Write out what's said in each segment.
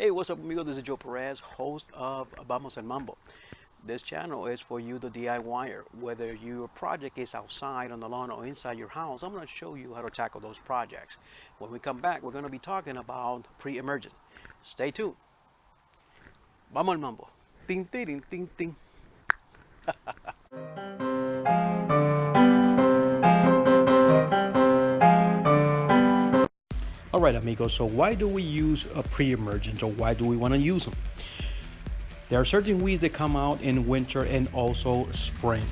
Hey, what's up, amigo? This is Joe Perez, host of Vamos El Mambo. This channel is for you, the DIYer. Whether your project is outside on the lawn or inside your house, I'm going to show you how to tackle those projects. When we come back, we're going to be talking about pre-emergent. Stay tuned. Vamos El Mambo. Ting, ting, ting, ting. All right, amigos, so why do we use a pre-emergent or why do we want to use them? There are certain weeds that come out in winter and also spring.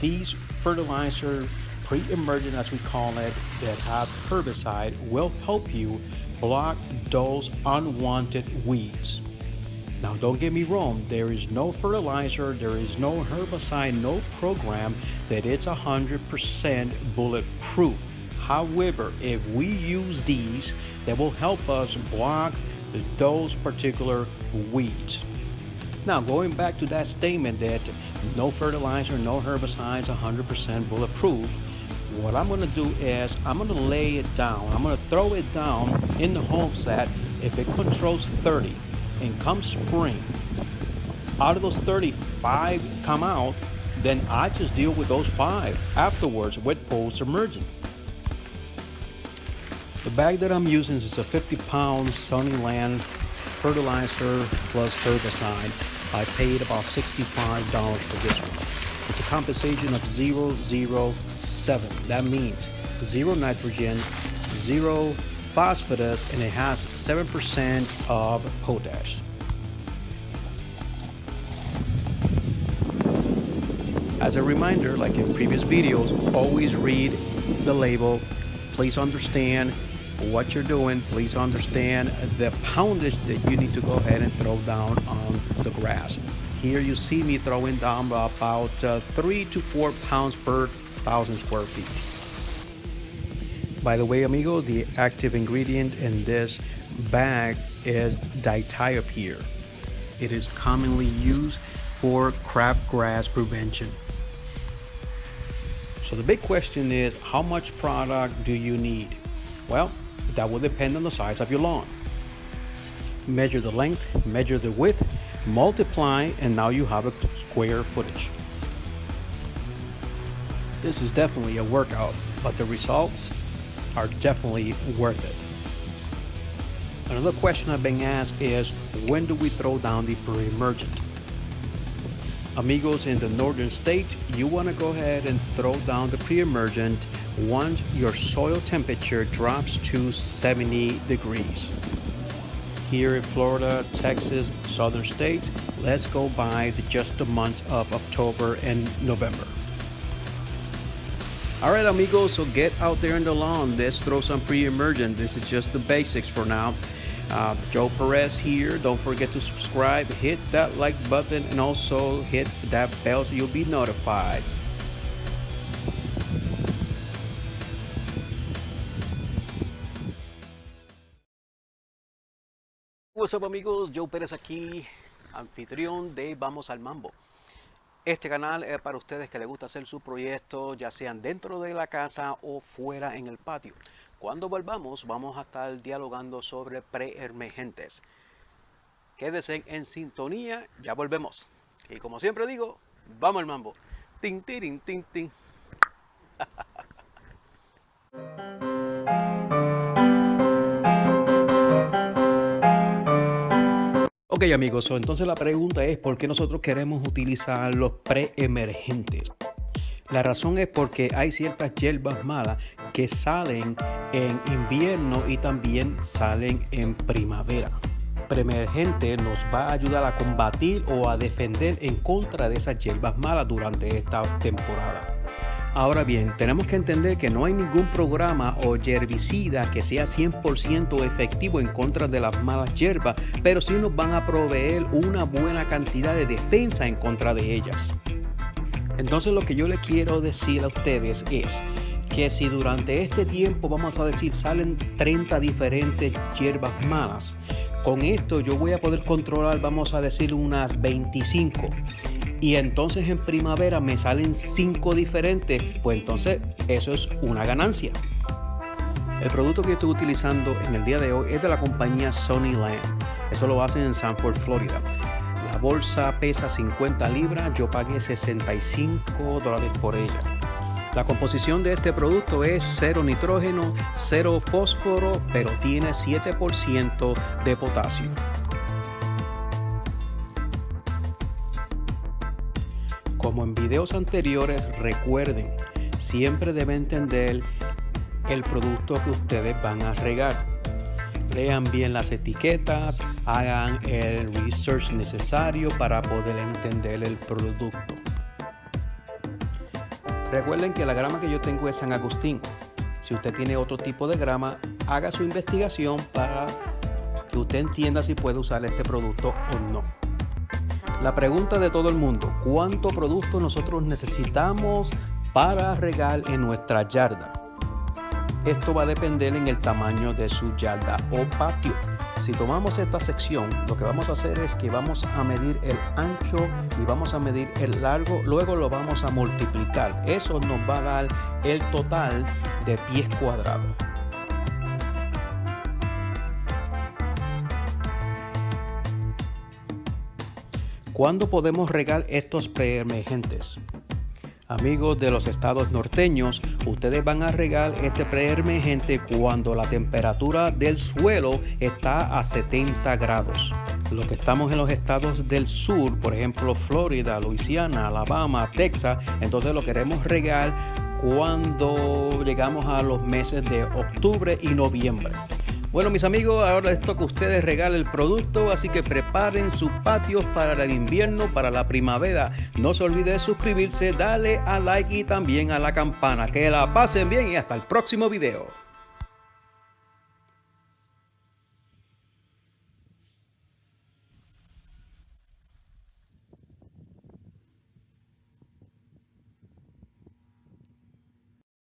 These fertilizer pre-emergent, as we call it, that have herbicide will help you block those unwanted weeds. Now, don't get me wrong, there is no fertilizer, there is no herbicide, no program that it's 100% bulletproof. However, if we use these, that will help us block those particular weeds. Now, going back to that statement that no fertilizer, no herbicides, 100% bulletproof, what I'm going to do is I'm going to lay it down. I'm going to throw it down in the hopes that if it controls 30 and come spring, out of those 35 come out, then I just deal with those five afterwards with post-emergent. The bag that I'm using is a 50 pound Sunniland fertilizer plus herbicide. I paid about $65 for this one. It's a composition of 007. That means zero nitrogen, zero phosphorus, and it has 7% of potash. As a reminder, like in previous videos, always read the label. Please understand what you're doing. Please understand the poundage that you need to go ahead and throw down on the grass. Here you see me throwing down about uh, three to four pounds per thousand square feet. By the way, amigo, the active ingredient in this bag is dithiopyr. It is commonly used for crabgrass prevention. So the big question is, how much product do you need? Well, that will depend on the size of your lawn. Measure the length, measure the width, multiply, and now you have a square footage. This is definitely a workout, but the results are definitely worth it. Another question I've been asked is, when do we throw down the pre-emergent? Amigos in the northern state, you want to go ahead and throw down the pre-emergent once your soil temperature drops to 70 degrees. Here in Florida, Texas, southern states, let's go by the, just the month of October and November. All right, amigos, so get out there in the lawn. Let's throw some pre-emergent. This is just the basics for now. Uh, Joe Perez here. Don't forget to subscribe, hit that like button, and also hit that bell so you'll be notified. Amigos, Joe Pérez aquí, anfitrión de Vamos al Mambo. Este canal es para ustedes que les gusta hacer su proyecto, ya sean dentro de la casa o fuera en el patio. Cuando volvamos, vamos a estar dialogando sobre preemergentes. Quédense en sintonía, ya volvemos. Y como siempre digo, vamos al mambo. Tin, tin, tin, tin. Ok amigos, entonces la pregunta es ¿por qué nosotros queremos utilizar los preemergentes? La razón es porque hay ciertas hierbas malas que salen en invierno y también salen en primavera. Preemergente nos va a ayudar a combatir o a defender en contra de esas hierbas malas durante esta temporada. Ahora bien, tenemos que entender que no hay ningún programa o herbicida que sea 100% efectivo en contra de las malas hierbas, pero sí nos van a proveer una buena cantidad de defensa en contra de ellas. Entonces lo que yo les quiero decir a ustedes es que si durante este tiempo, vamos a decir, salen 30 diferentes hierbas malas, con esto yo voy a poder controlar, vamos a decir, unas 25 y entonces en primavera me salen cinco diferentes, pues entonces eso es una ganancia. El producto que estoy utilizando en el día de hoy es de la compañía Sony Land. Eso lo hacen en Sanford, Florida. La bolsa pesa 50 libras, yo pagué 65 dólares por ella. La composición de este producto es cero nitrógeno, cero fósforo, pero tiene 7% de potasio. Como en videos anteriores, recuerden, siempre deben entender el producto que ustedes van a regar. Lean bien las etiquetas, hagan el research necesario para poder entender el producto. Recuerden que la grama que yo tengo es San Agustín. Si usted tiene otro tipo de grama, haga su investigación para que usted entienda si puede usar este producto o no. La pregunta de todo el mundo, ¿cuánto producto nosotros necesitamos para regar en nuestra yarda? Esto va a depender en el tamaño de su yarda o patio. Si tomamos esta sección, lo que vamos a hacer es que vamos a medir el ancho y vamos a medir el largo, luego lo vamos a multiplicar. Eso nos va a dar el total de pies cuadrados. ¿Cuándo podemos regar estos preemergentes? Amigos de los estados norteños, ustedes van a regar este preemergente cuando la temperatura del suelo está a 70 grados. Los que estamos en los estados del sur, por ejemplo Florida, Luisiana, Alabama, Texas, entonces lo queremos regar cuando llegamos a los meses de octubre y noviembre. Bueno, mis amigos, ahora les toca a ustedes regalar el producto, así que preparen sus patios para el invierno, para la primavera. No se olvide de suscribirse, darle a like y también a la campana. Que la pasen bien y hasta el próximo video.